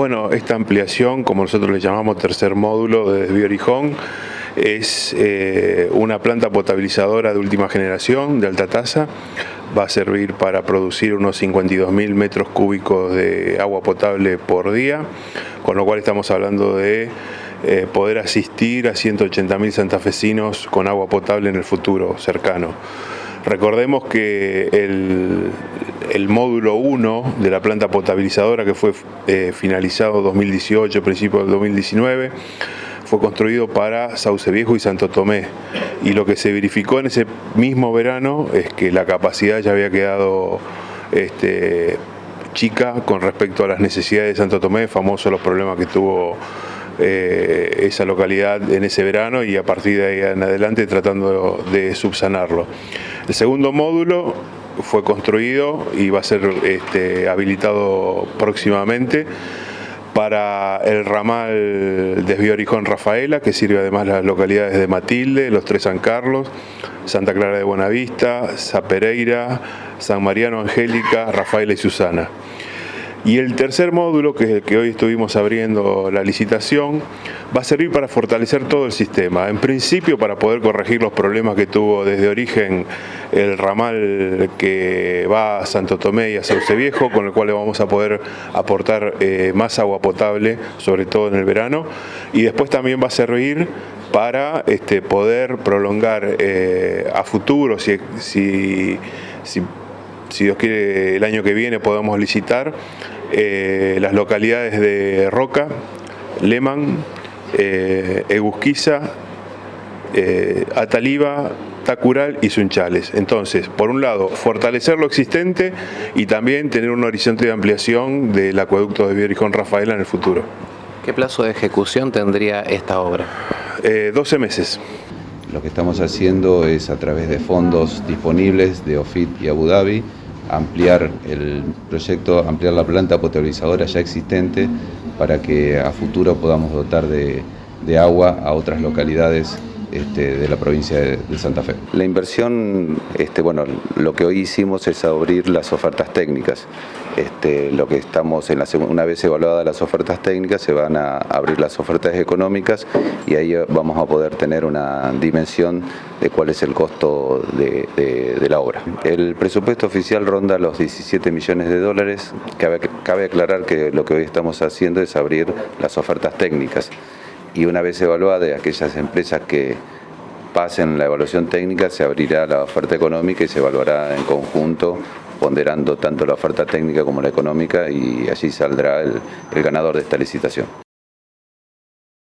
Bueno, esta ampliación, como nosotros le llamamos tercer módulo de Desvío Orijón, es eh, una planta potabilizadora de última generación, de alta tasa. Va a servir para producir unos 52.000 metros cúbicos de agua potable por día, con lo cual estamos hablando de eh, poder asistir a 180.000 santafesinos con agua potable en el futuro cercano. Recordemos que el, módulo 1 de la planta potabilizadora que fue eh, finalizado 2018, principio del 2019, fue construido para Sauce Viejo y Santo Tomé. Y lo que se verificó en ese mismo verano es que la capacidad ya había quedado este, chica con respecto a las necesidades de Santo Tomé, famoso los problemas que tuvo eh, esa localidad en ese verano y a partir de ahí en adelante tratando de subsanarlo. El segundo módulo fue construido y va a ser este, habilitado próximamente para el ramal Desvío Orijón Rafaela, que sirve además las localidades de Matilde, Los Tres San Carlos, Santa Clara de Buenavista, Zapereira, San Mariano Angélica, Rafaela y Susana. Y el tercer módulo, que es el que hoy estuvimos abriendo la licitación, va a servir para fortalecer todo el sistema. En principio para poder corregir los problemas que tuvo desde origen el ramal que va a Santo Tomé y a Sauce Viejo, con el cual le vamos a poder aportar eh, más agua potable, sobre todo en el verano. Y después también va a servir para este, poder prolongar eh, a futuro, si, si, si si Dios quiere, el año que viene podemos licitar eh, las localidades de Roca, Leman, eh, Egusquiza, eh, Ataliba, Tacural y Sunchales. Entonces, por un lado, fortalecer lo existente y también tener un horizonte de ampliación del acueducto de Vierijón Rafaela en el futuro. ¿Qué plazo de ejecución tendría esta obra? 12 meses. Lo que estamos haciendo es a través de fondos disponibles de OFIT y Abu Dhabi, ampliar el proyecto, ampliar la planta potabilizadora ya existente para que a futuro podamos dotar de, agua a otras localidades este, de la provincia de, Santa Fe. La inversión, este, bueno, lo que hoy hicimos es abrir las ofertas técnicas. Este, lo que estamos en la una vez evaluadas las ofertas técnicas se van a abrir las ofertas económicas y ahí vamos a poder tener una dimensión de cuál es el costo de, la obra. El presupuesto oficial ronda los 17 millones de dólares. Cabe, cabe aclarar que lo que hoy estamos haciendo es abrir las ofertas técnicas y una vez evaluada aquellas empresas que pasen la evaluación técnica se abrirá la oferta económica y se evaluará en conjunto ponderando tanto la oferta técnica como la económica y allí saldrá el ganador de esta licitación.